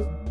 Obrigado.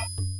あ。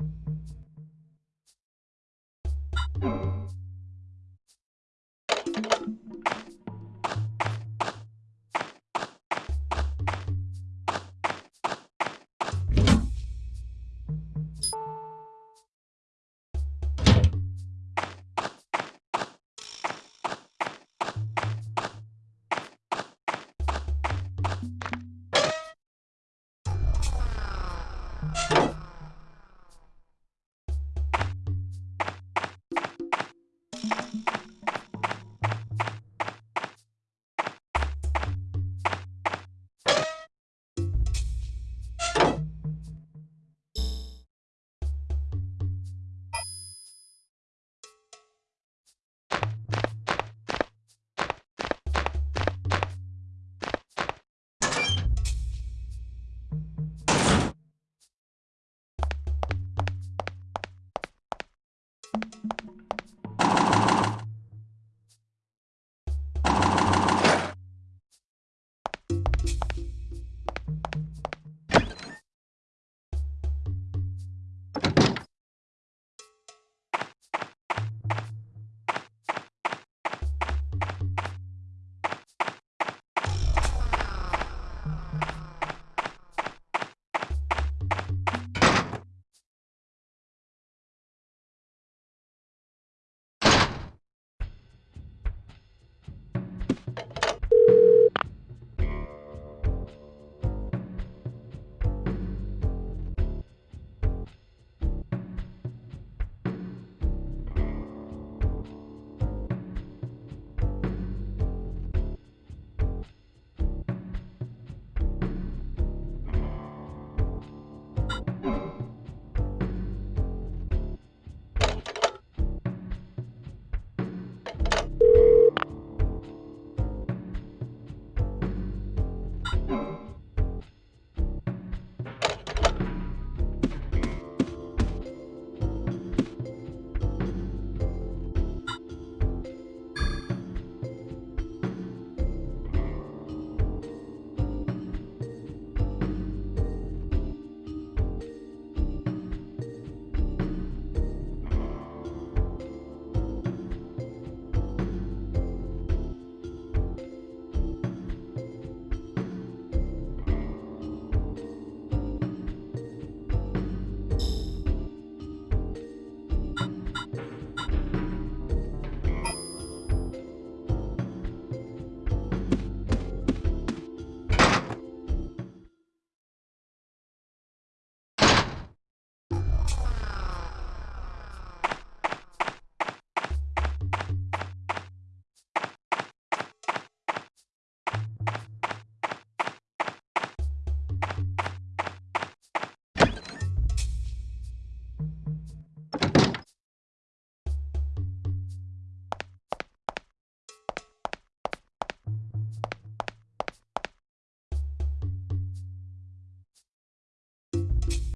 Thank you.